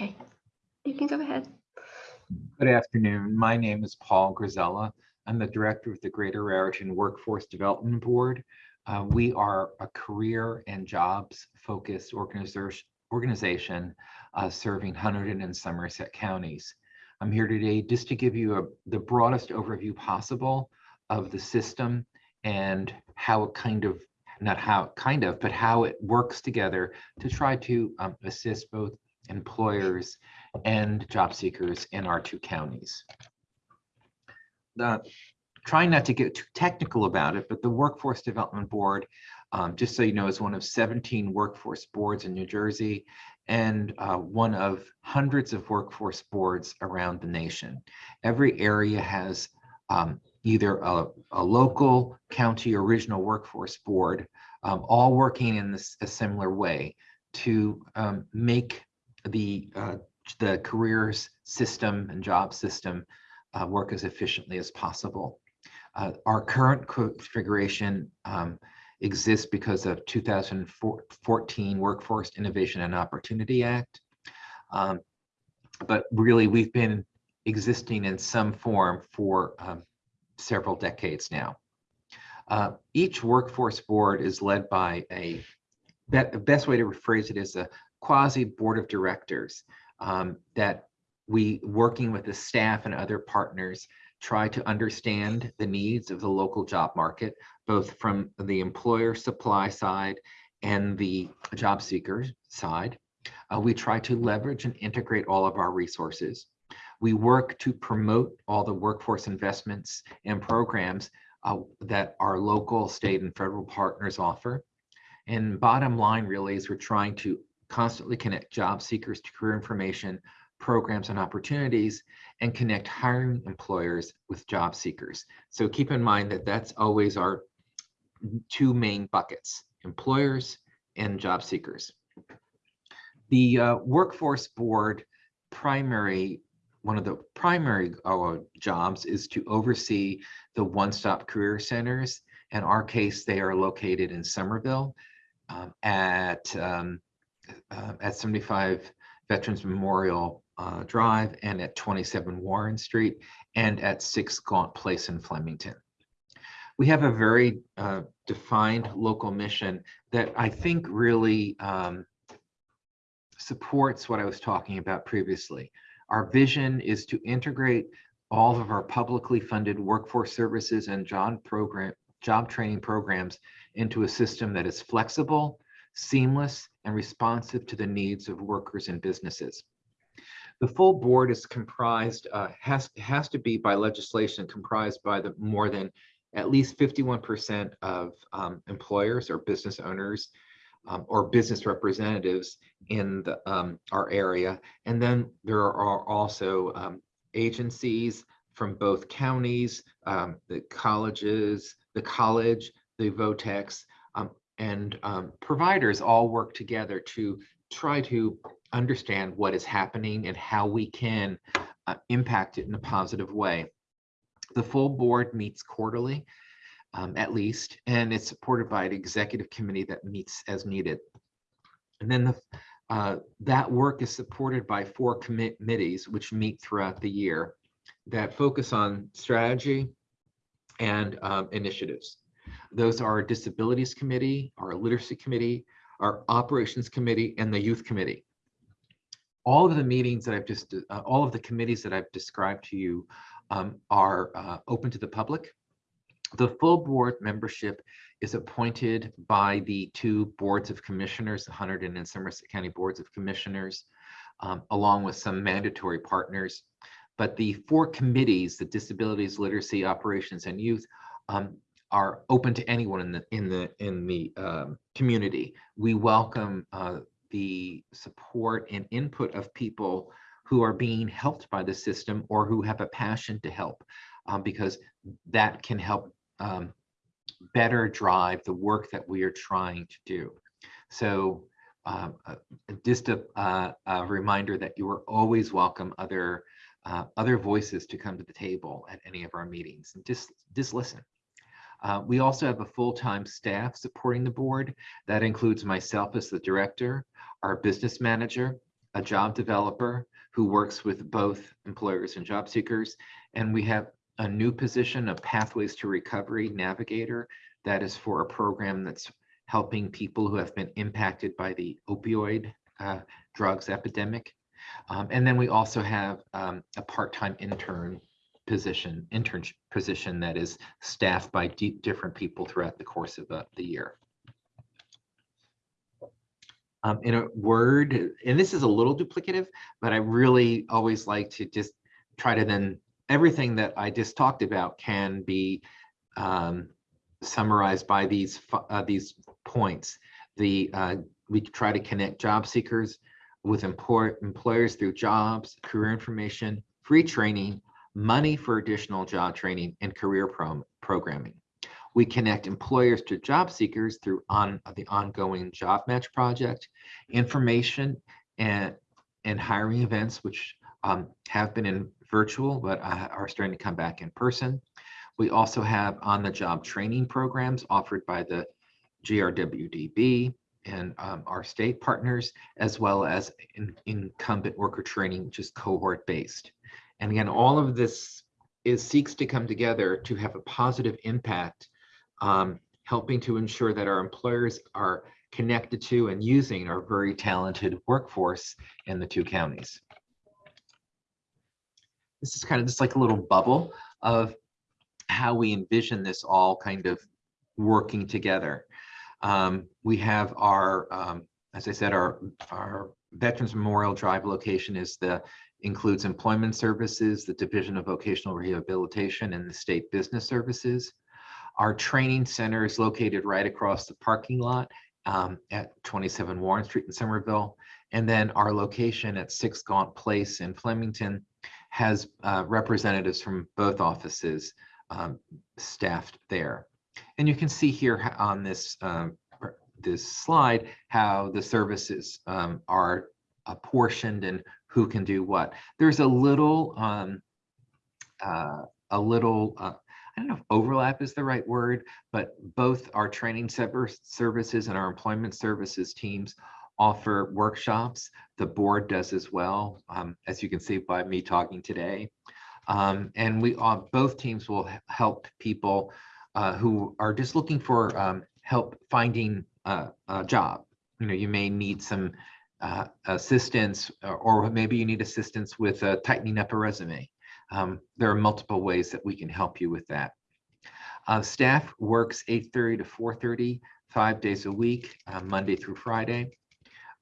Okay, you can go ahead. Good afternoon. My name is Paul Grzella. I'm the director of the Greater Raritan Workforce Development Board. Uh, we are a career and jobs focused organization, organization uh, serving Hunterdon and Somerset counties. I'm here today just to give you a, the broadest overview possible of the system and how it kind of, not how kind of, but how it works together to try to um, assist both employers and job seekers in our two counties. The, trying not to get too technical about it, but the Workforce Development Board, um, just so you know, is one of 17 workforce boards in New Jersey and uh, one of hundreds of workforce boards around the nation. Every area has um, either a, a, local, county, or regional workforce board, um, all working in this, a similar way to um, make the uh, the careers system and job system uh, work as efficiently as possible. Uh, our current configuration um, exists because of 2014 Workforce Innovation and Opportunity Act. Um, but really, we've been existing in some form for um, several decades now. Uh, each workforce board is led by a, best way to rephrase it is a quasi board of directors um, that we working with the staff and other partners try to understand the needs of the local job market, both from the employer supply side and the job seeker side. Uh, we try to leverage and integrate all of our resources. We work to promote all the workforce investments and programs uh, that our local, state, and federal partners offer. And bottom line really is we're trying to constantly connect job seekers to career information, programs and opportunities, and connect hiring employers with job seekers. So keep in mind that that's always our two main buckets, employers and job seekers. The uh, workforce board primary, one of the primary uh, jobs is to oversee the one-stop career centers. In our case, they are located in Somerville um, at um, uh, at 75 Veterans Memorial uh, Drive and at 27 Warren Street and at 6 Gauntt Place in Flemington. We have a very uh, defined local mission that I think really um, supports what I was talking about previously. Our vision is to integrate all of our publicly funded workforce services and job program job training programs into a system that is flexible, seamless, and responsive to the needs of workers and businesses. The full board is comprised, uh, has, has to be by legislation comprised by the more than at least 51% of um, employers or business owners um, or business representatives in the, um, our area. And then there are also um, agencies from both counties, um, the colleges, the college, the vo-techs, um, and um, providers all work together to try to understand what is happening and how we can uh, impact it in a positive way. The full board meets quarterly, um, at least, and it's supported by an executive committee that meets as needed. And then the, uh, that work is supported by four committees which meet throughout the year that focus on strategy and um, initiatives. Those are our Disabilities Committee, our Literacy Committee, our Operations Committee, and the Youth Committee. All of the meetings that I've just, uh, all of the committees that I've described to you um, are uh, open to the public. The full board membership is appointed by the two boards of commissioners, the Hunterdon and Somerset County Boards of Commissioners, um, along with some mandatory partners. But the four committees, the Disabilities, Literacy, Operations, and Youth, um, are open to anyone in the in the in the um, community. We welcome uh, the support and input of people who are being helped by the system or who have a passion to help, um, because that can help um, better drive the work that we are trying to do. So uh, uh, just a, uh, a, reminder that you are always welcome other uh, other voices to come to the table at any of our meetings and just just listen. Uh, we also have a full-time staff supporting the board. That includes myself as the director, our business manager, a job developer who works with both employers and job seekers. And we have a new position, a Pathways to Recovery Navigator, that is for a program that's helping people who have been impacted by the opioid uh, drugs epidemic. Um, and then we also have um, a part-time intern position, intern position that is staffed by different people throughout the course of the, the year. Um, in a word, and this is a little duplicative, but I really always like to just try to then, everything that I just talked about can be um, summarized by these, uh, these points. The, uh, we try to connect job seekers with employ employers through jobs, career information, free training, money for additional job training, and career pro programming. We connect employers to job seekers through on the ongoing job match project, information and, and hiring events, which um, have been in virtual, but uh, are starting to come back in person. We also have on the job training programs offered by the GRWDB and um, our state partners, as well as in, incumbent worker training, which is cohort based. And again, all of this is seeks to come together to have a positive impact, um, helping to ensure that our employers are connected to and using our very talented workforce in the two counties. This is kind of just like a little bubble of how we envision this all kind of working together. Um, we have our, um, as I said, our, our Veterans Memorial Drive location is the includes employment services, the Division of Vocational Rehabilitation, and the State Business Services. Our training center is located right across the parking lot um, at 27 Warren Street in Somerville. And then our location at 6 Gauntt Place in Flemington has uh, representatives from both offices um, staffed there. And you can see here on this um, this slide how the services um, are apportioned and who can do what. There's a little um, uh, a little uh, I don't know if overlap is the right word, but both our training services and our employment services teams offer workshops. The board does as well, um, as you can see by me talking today. Um, and we uh, both teams will help people uh, who are just looking for um, help finding uh, a job. You know, you may need some uh, assistance or, or, maybe you need assistance with uh, tightening up a resume. Um, there are multiple ways that we can help you with that. Uh, staff works 8.30 to 4.30, five days a week, uh, Monday through Friday.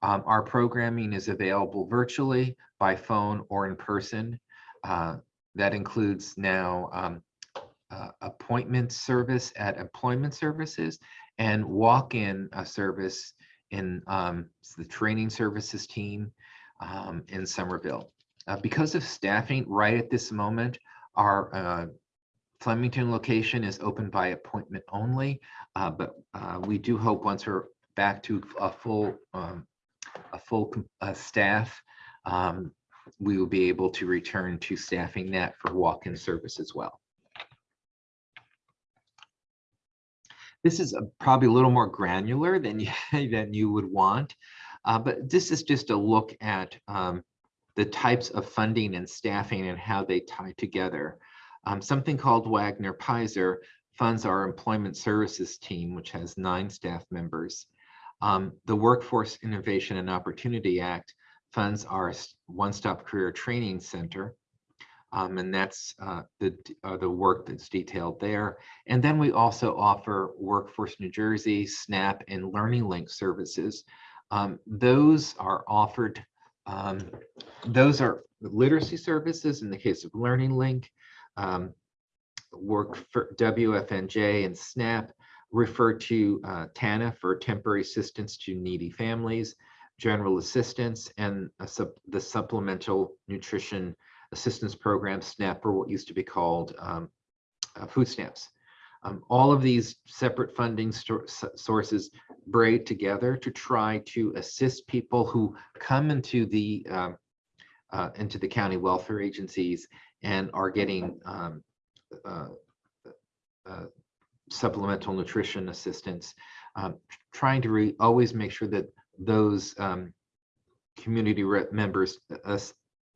Um, our programming is available virtually, by phone, or in person. Uh, that includes now um, uh, appointment service at employment services and walk-in uh, service in um, the training services team um, in Somerville. Uh, because of staffing right at this moment, our uh, Flemington location is open by appointment only, uh, but uh, we do hope once we're back to a full um, a full staff, um, we will be able to return to staffing that for walk-in service as well. This is a, probably a little more granular than you, than you would want, uh, but this is just a look at um, the types of funding and staffing and how they tie together. Um, something called Wagner Peyser funds our employment services team, which has nine staff members. Um, the Workforce Innovation and Opportunity Act funds our one-stop career training center, um, and that's uh, the, uh, the work that's detailed there. And then we also offer Workforce New Jersey, SNAP, and Learning Link services. Um, those are offered, um, those are literacy services in the case of Learning Link. Um, work for WFNJ and SNAP refer to uh, TANF for temporary assistance to needy families, general assistance, and the supplemental nutrition assistance program, SNAP, or what used to be called um, uh, food stamps. Um, all of these separate funding sources braid together to try to assist people who come into the um, uh, into the county welfare agencies and are getting um, uh, uh, supplemental nutrition assistance, um, trying to always make sure that those um, community members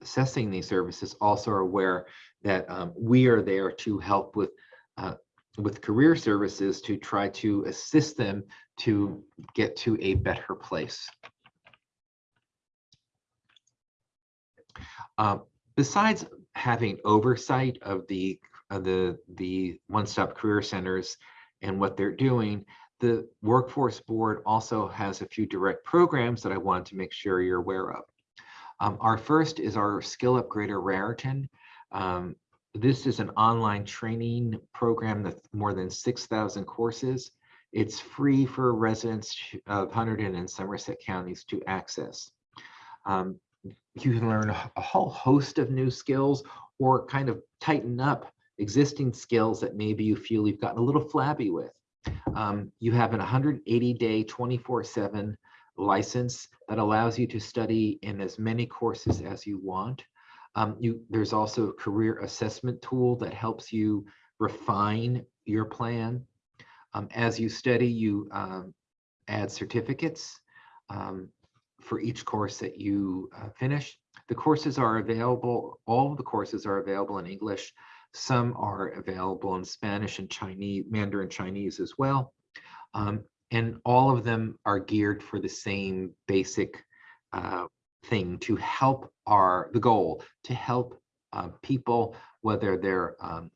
assessing these services also are aware that um, we are there to help with uh, with career services to try to assist them to get to a better place. Uh, besides having oversight of the of the the one-stop career centers and what they're doing, the workforce board also has a few direct programs that I wanted to make sure you're aware of. Um, our first is our Skill Up Greater Raritan. Um, this is an online training program with more than 6,000 courses. It's free for residents of Hunterdon and Somerset counties to access. Um, you can learn a whole host of new skills or kind of tighten up existing skills that maybe you feel you've gotten a little flabby with. Um, you have an 180 day 24 7 license that allows you to study in as many courses as you want. Um, you, there's also a career assessment tool that helps you refine your plan. Um, as you study, you um, add certificates um, for each course that you uh, finish. The courses are available, all the courses are available in English. Some are available in Spanish and Chinese, Mandarin Chinese as well. Um, and all of them are geared for the same basic uh, thing to help our, the goal, to help uh, people, whether they're um,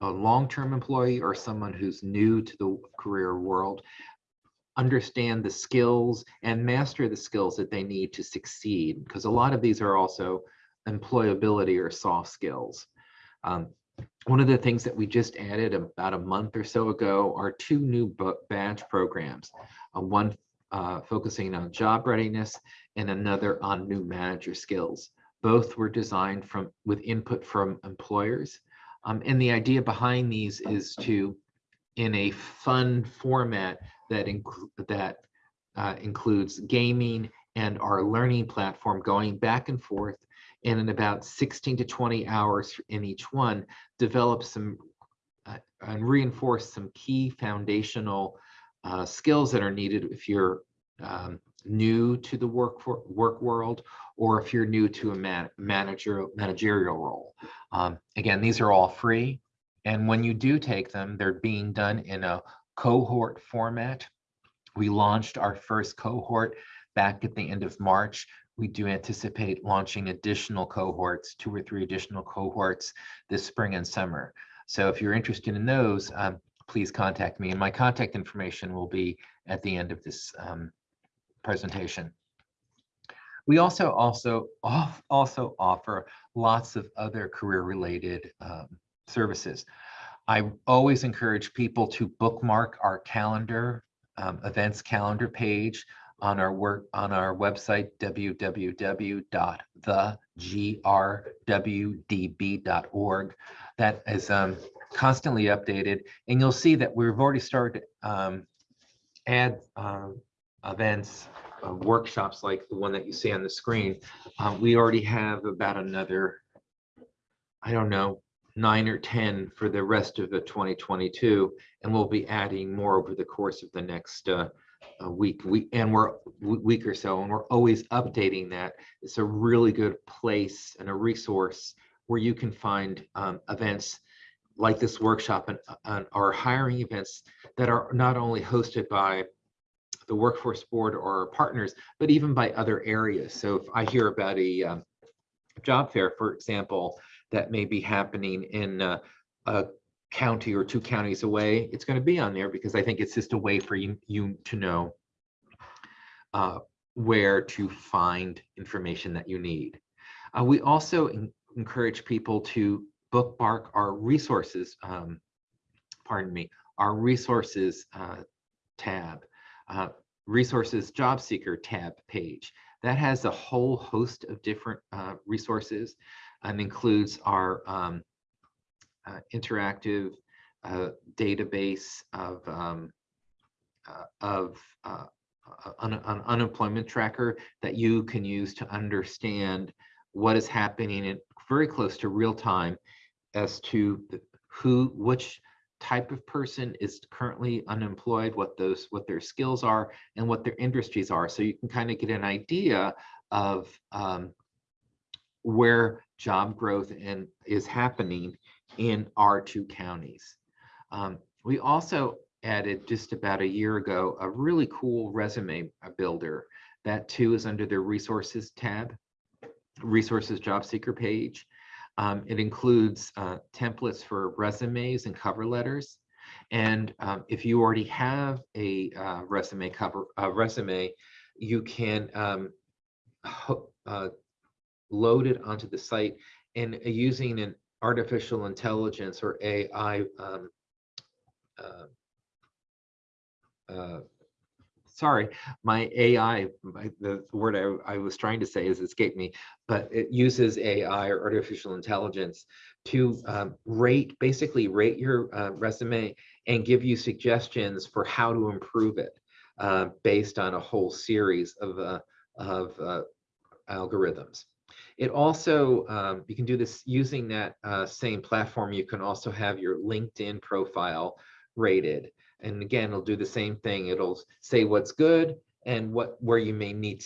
a long-term employee or someone who's new to the career world, understand the skills and master the skills that they need to succeed. Because a lot of these are also employability or soft skills. Um, one of the things that we just added about a month or so ago are two new badge programs. Uh, one uh, focusing on job readiness and another on new manager skills. Both were designed from with input from employers. Um, and the idea behind these is to, in a fun format that include that uh, includes gaming and our learning platform going back and forth and in about 16 to 20 hours in each one, develop some uh, and reinforce some key foundational uh, skills that are needed if you're um, new to the work for, work world or if you're new to a man, manager managerial role. Um, again, these are all free. And when you do take them, they're being done in a cohort format. We launched our first cohort back at the end of March we do anticipate launching additional cohorts, two or three additional cohorts this spring and summer. So if you're interested in those, um, please contact me. And my contact information will be at the end of this um, presentation. We also also also offer lots of other career-related um, services. I always encourage people to bookmark our calendar, um, events calendar page on our work on our website www.thegrwdb.org that is um, constantly updated and you'll see that we've already started um, add uh, events uh, workshops like the one that you see on the screen. Uh, we already have about another i don't know nine or 10 for the rest of the 2022 and we'll be adding more over the course of the next uh, a week, we and we're week or so, and we're always updating that. It's a really good place and a resource where you can find um, events like this workshop and, and our hiring events that are not only hosted by the workforce board or partners, but even by other areas. So if I hear about a um, job fair, for example, that may be happening in uh, a county or two counties away, it's going to be on there because I think it's just a way for you, you to know uh, where to find information that you need. Uh, we also encourage people to bookmark our resources, um, pardon me, our resources uh, tab, uh, resources job seeker tab page. That has a whole host of different uh, resources and includes our um, uh, interactive uh, database of um, uh, of uh, an, an, unemployment tracker that you can use to understand what is happening in very close to real time as to who which type of person is currently unemployed what those what their skills are and what their industries are. So you can kind of get an idea of um, where job growth and is happening in our two counties. Um, we also added just about a year ago a really cool resume builder. That too is under the resources tab, resources job seeker page. Um, it includes uh, templates for resumes and cover letters. And um, if you already have a uh, resume cover resume, you can um, uh, load it onto the site and uh, using an artificial intelligence or AI um, uh, uh, sorry, my AI, my, the word I, I, was trying to say has escaped me, but it uses AI or artificial intelligence to um, rate, basically rate your uh, resume and give you suggestions for how to improve it uh, based on a whole series of, uh, of uh, algorithms. It also, um, you can do this using that uh, same platform. You can also have your LinkedIn profile rated. And again, it'll do the same thing. It'll say what's good and what where you may need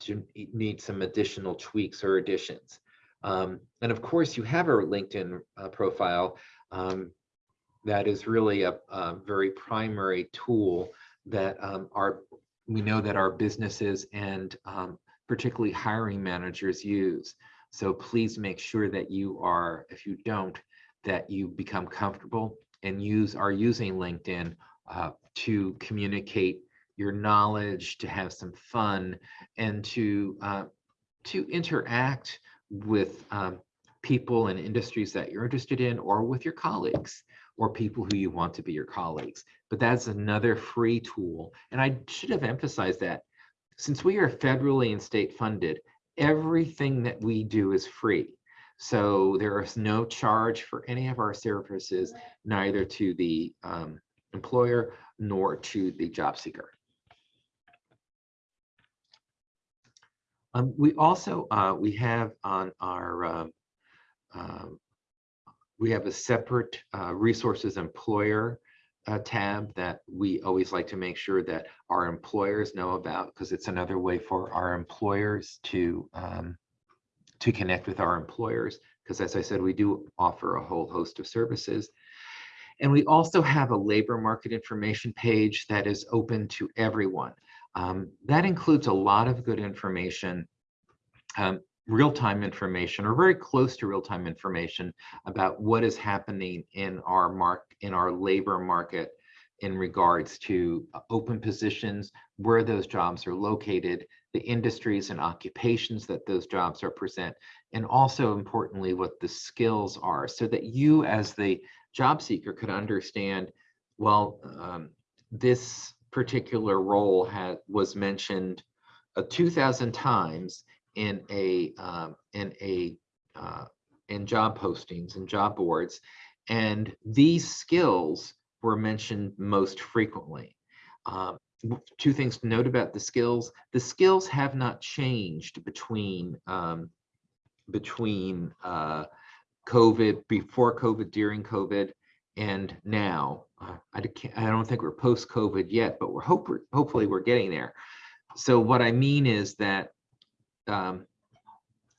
to need some additional tweaks or additions. Um, and of course, you have a LinkedIn uh, profile um, that is really a, a, very primary tool that um, our we know that our businesses and um, particularly hiring managers use. So please make sure that you are, if you don't, that you become comfortable and use are using LinkedIn uh, to communicate your knowledge, to have some fun, and to uh, to interact with um, people and industries that you're interested in, or with your colleagues, or people who you want to be your colleagues. But that's another free tool, and I should have emphasized that since we are federally and state funded, everything that we do is free. So there is no charge for any of our services, neither to the um, employer nor to the job seeker. Um, we also, uh, we have on our, um, uh, we have a separate uh, resources employer uh, tab that we always like to make sure that our employers know about because it's another way for our employers to um, to connect with our employers because as I said, we do offer a whole host of services. And we also have a labor market information page that is open to everyone. Um, that includes a lot of good information, um, real-time information or very close to real-time information about what is happening in our mark in our labor market in regards to uh, open positions, where those jobs are located, the industries and occupations that those jobs represent, and also importantly, what the skills are so that you as the job seeker could understand, well, um, this particular role had was mentioned uh, 2000 times in a um, in a uh, in job postings and job boards and these skills were mentioned most frequently um, two things to note about the skills the skills have not changed between um, between uh, COVID, before COVID, during COVID, and now. Uh, I, I don't think we're post-COVID yet, but we're hope hopefully we're getting there. So what I mean is that um,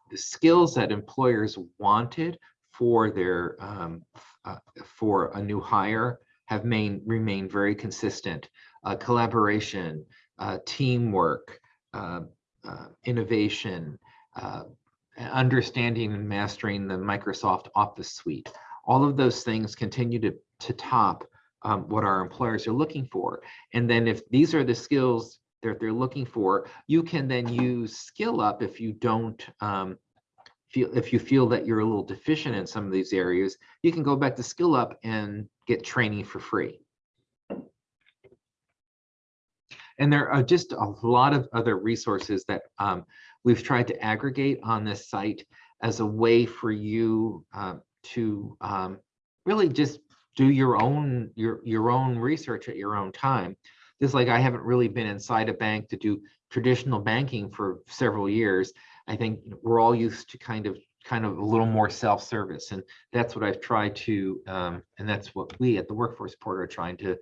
the skills that employers wanted for their um, uh, for a new hire have main, remained very consistent. Uh, collaboration, uh, teamwork, uh, uh, innovation, uh, understanding and mastering the Microsoft Office suite. All of those things continue to, to top um, what our employers are looking for. And then if these are the skills that they're looking for, you can then use skill up if you don't um, feel, if you feel that you're a little deficient in some of these areas, you can go back to skill up and get training for free. And there are just a lot of other resources that um, we've tried to aggregate on this site as a way for you uh, to um, really just do your own your your own research at your own time. Just like I haven't really been inside a bank to do traditional banking for several years. I think we're all used to kind of kind of a little more self-service, and that's what I've tried to, um, and that's what we at the Workforce Report are trying to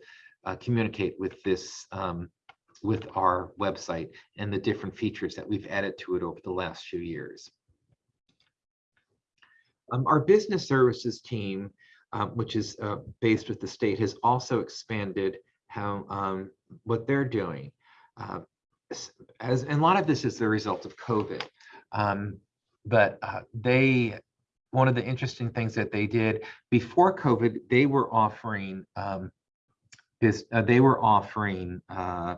uh, communicate with this um, with our website and the different features that we've added to it over the last few years. Um, our business services team, um, which is uh, based with the state, has also expanded how um, what they're doing. Uh, as and a lot of this is the result of COVID, um, but uh, they one of the interesting things that they did before COVID, they were offering um, this. Uh, they were offering uh,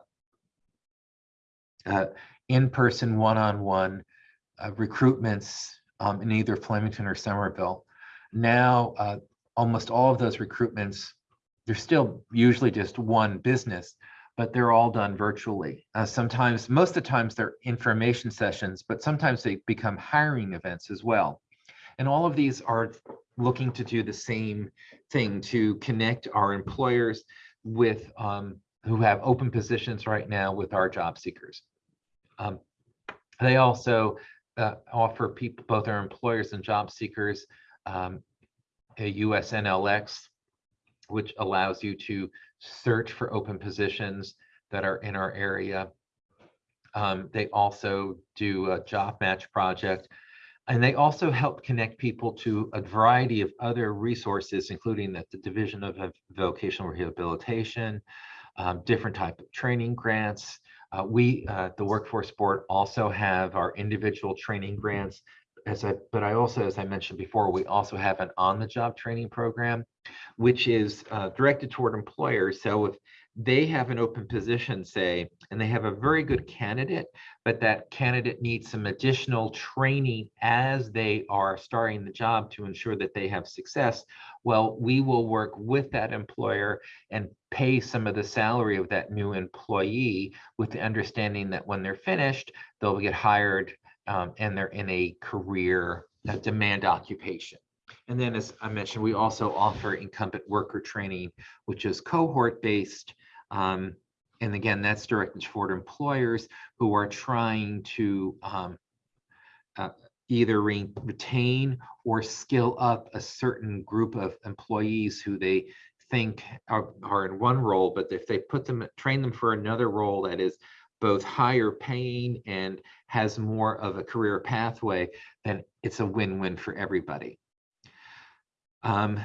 uh, in-person, one-on-one uh, recruitments um, in either Flemington or Somerville. Now, almost all of those recruitments, they're still usually just one business, but they're all done virtually. Uh, sometimes, most of the times they're information sessions, but sometimes they become hiring events as well. And all of these are looking to do the same thing to connect our employers with um, who have open positions right now with our job seekers. Um, they also uh, offer people, both our employers and job seekers, um, a USNLX, which allows you to search for open positions that are in our area. Um, they also do a job match project, and they also help connect people to a variety of other resources, including the, the Division of Vocational Rehabilitation, um, different type of training grants, uh, we, uh, the Workforce Board, also have our individual training grants. As I, but I also, as I mentioned before, we also have an on-the-job training program, which is uh, directed toward employers. So if they have an open position, say, and they have a very good candidate, but that candidate needs some additional training as they are starting the job to ensure that they have success, well, we will work with that employer and pay some of the salary of that new employee with the understanding that when they're finished, they'll get hired um, and they're in a career a demand occupation. And then, as I mentioned, we also offer incumbent worker training, which is cohort based. Um, and again, that's directed toward employers who are trying to um, uh, either re retain or skill up a certain group of employees who they think are, are in one role, but if they put them, train them for another role that is both higher paying and has more of a career pathway, then it's a win-win for everybody. Um,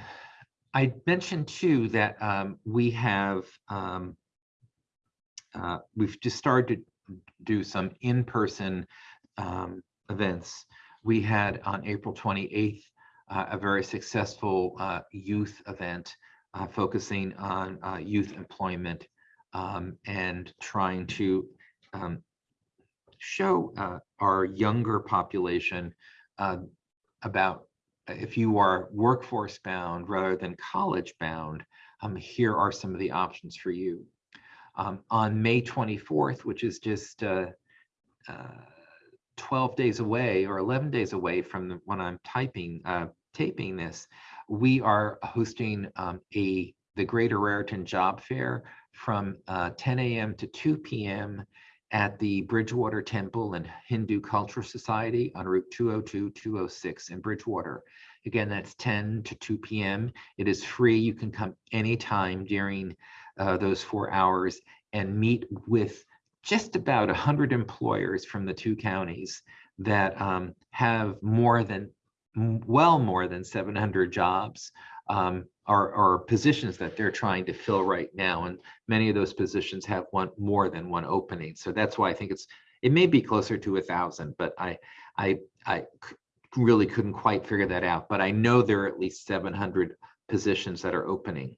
I mentioned too that um, we have um, uh, we've just started to do some in-person um, events. We had on April 28th uh, a very successful uh, youth event uh, focusing on uh, youth employment um, and trying to um, show uh, our younger population about if you are workforce bound rather than college bound, um, here are some of the options for you. Um, on May 24th, which is just uh, uh, 12 days away or 11 days away from the, when I'm typing, uh, taping this, we are hosting um, a the Greater Raritan Job Fair from uh, 10 a.m. to 2 p.m. at the Bridgewater Temple and Hindu Cultural Society on Route 202-206 in Bridgewater. Again, that's 10 to 2 p.m. It is free. You can come anytime during uh, those four hours and meet with just about 100 employers from the two counties that um, have more than, well more than 700 jobs um, are, are positions that they're trying to fill right now. And many of those positions have one more than one opening. So that's why I think it's, it may be closer to a thousand, but I, I, I really couldn't quite figure that out, but I know there are at least 700 positions that are opening.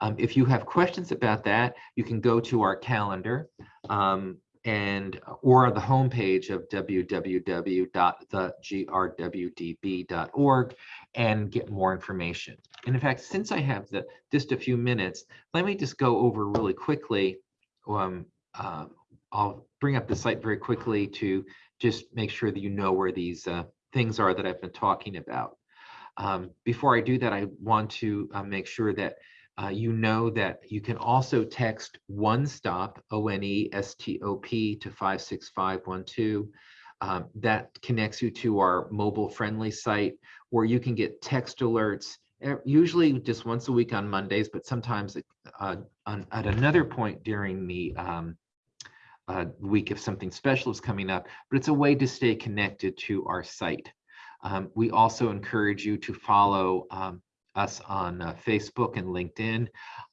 Um, if you have questions about that, you can go to our calendar um, and or the homepage of www.thegrwdb.org and get more information. And in fact, since I have the just a few minutes, let me just go over really quickly. Um, uh, I'll bring up the site very quickly to just make sure that you know where these uh, things are that I've been talking about. Um, before I do that, I want to uh, make sure that uh, you know that you can also text one stop O-N-E-S-T-O-P to 56512. Um, that connects you to our mobile friendly site where you can get text alerts usually just once a week on Mondays, but sometimes uh, on, at another point during the um, uh, week if something special is coming up, but it's a way to stay connected to our site. Um, we also encourage you to follow um, us on uh, Facebook and LinkedIn.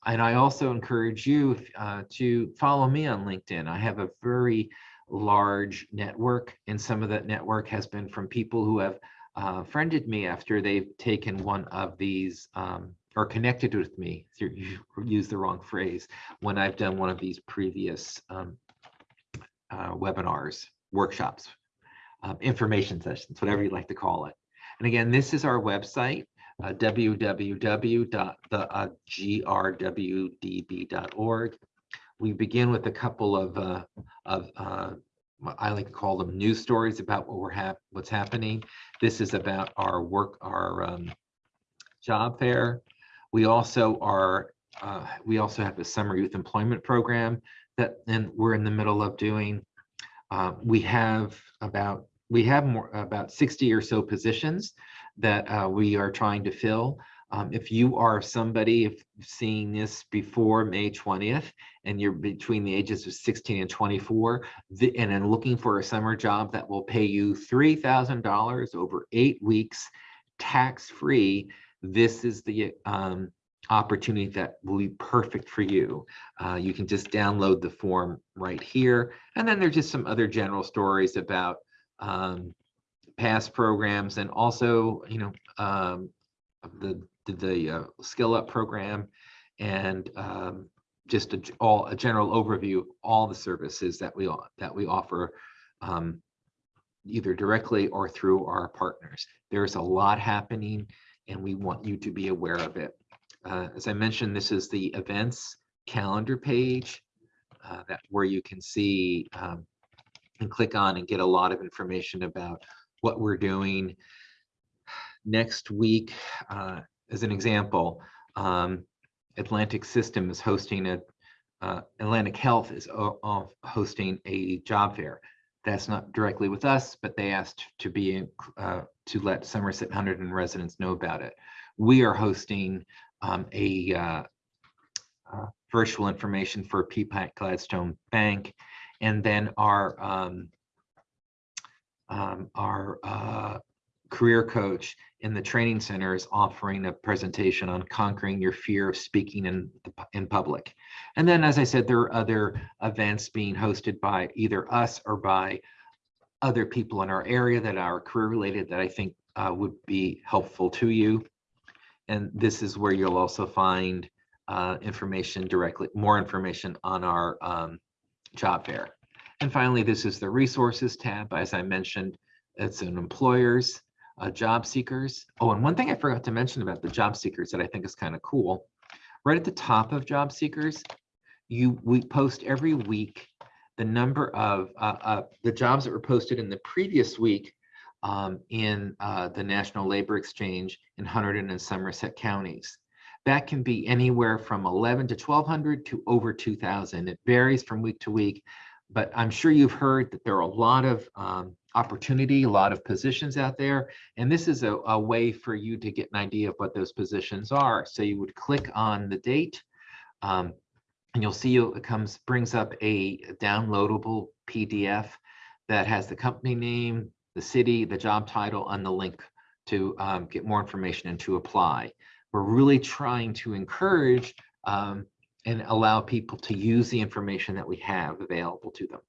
And I also encourage you uh, to follow me on LinkedIn. I have a very large network, and some of that network has been from people who have uh, friended me after they've taken one of these um, or connected with me, Through, you use the wrong phrase, when I've done one of these previous um, uh, webinars, workshops, um, information sessions, whatever you like to call it. And again, this is our website, uh, www.grwdb.org. We begin with a couple of, uh, of uh, I like to call them news stories about what we're hap what's happening. This is about our work, our um, job fair. We also are, uh, we also have a summer youth employment program that and we're in the middle of doing. Uh, we have about we have more about 60 or so positions that uh, we are trying to fill. Um, if you are somebody if seeing this before May 20th and you're between the ages of 16 and 24 the, and then looking for a summer job that will pay you $3,000 over eight weeks tax-free, this is the um, opportunity that will be perfect for you. Uh, you can just download the form right here. And then there's just some other general stories about um, past programs and also, you know, um, the the, the uh, skill up program and um, just a, all a general overview of all the services that we that we offer um, either directly or through our partners. There's a lot happening and we want you to be aware of it. Uh, as I mentioned, this is the events calendar page uh, that where you can see um, and click on and get a lot of information about what we're doing. Next week, uh, as an example, um, Atlantic System is hosting a, uh, Atlantic Health is hosting a job fair. That's not directly with us, but they asked to be uh, to let Somerset Hunterdon residents know about it. We are hosting um, a uh, uh, virtual information for Peapack Gladstone Bank, and then our um, um, our uh, career coach in the training center is offering a presentation on conquering your fear of speaking in in public. And then, as I said, there are other events being hosted by either us or by other people in our area that are career related that I think uh, would be helpful to you. And this is where you'll also find uh, information directly, more information on our um, job fair. And finally, this is the resources tab. As I mentioned, it's an employers, uh, job seekers. Oh, and one thing I forgot to mention about the job seekers that I think is kind of cool. Right at the top of job seekers, you we post every week the number of uh, uh, the jobs that were posted in the previous week um, in uh, the National Labor Exchange in Hunterdon and Somerset counties. That can be anywhere from 11 to 1200 to over 2000. It varies from week to week, but I'm sure you've heard that there are a lot of um, opportunity, a lot of positions out there, and this is a, a way for you to get an idea of what those positions are. So you would click on the date, um, and you'll see it comes brings up a downloadable PDF that has the company name, the city, the job title, and the link to um, get more information and to apply. We're really trying to encourage um, and allow people to use the information that we have available to them.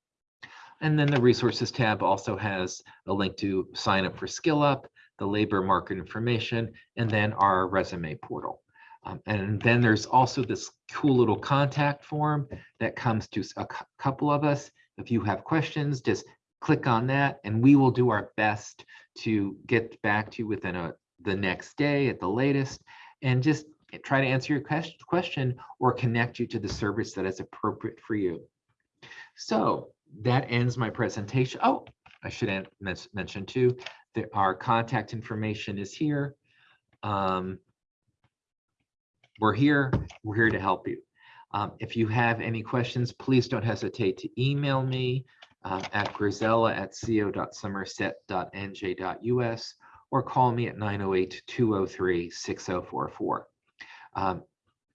And then the resources tab also has a link to sign up for Skill Up, the labor market information, and then our resume portal. Um, and then there's also this cool little contact form that comes to a couple of us. If you have questions, just click on that and we will do our best to get back to you within a, the next day at the latest and just try to answer your question or connect you to the service that is appropriate for you. So that ends my presentation. Oh, I should mention too, that our contact information is here. Um, we're here, we're here to help you. Um, if you have any questions, please don't hesitate to email me uh, at grzella at co.somerset.nj.us or call me at 908-203-6044. Um,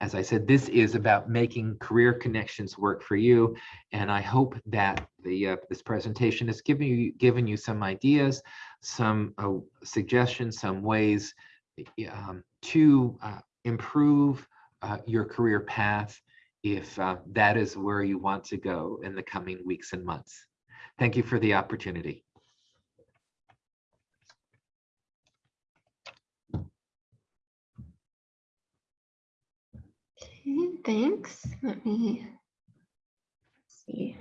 as I said, this is about making career connections work for you. And I hope that the uh, this presentation has given you given you some ideas, some uh, suggestions, some ways um, to uh, improve uh, your career path if uh, that is where you want to go in the coming weeks and months. Thank you for the opportunity. Okay, thanks. Let me see.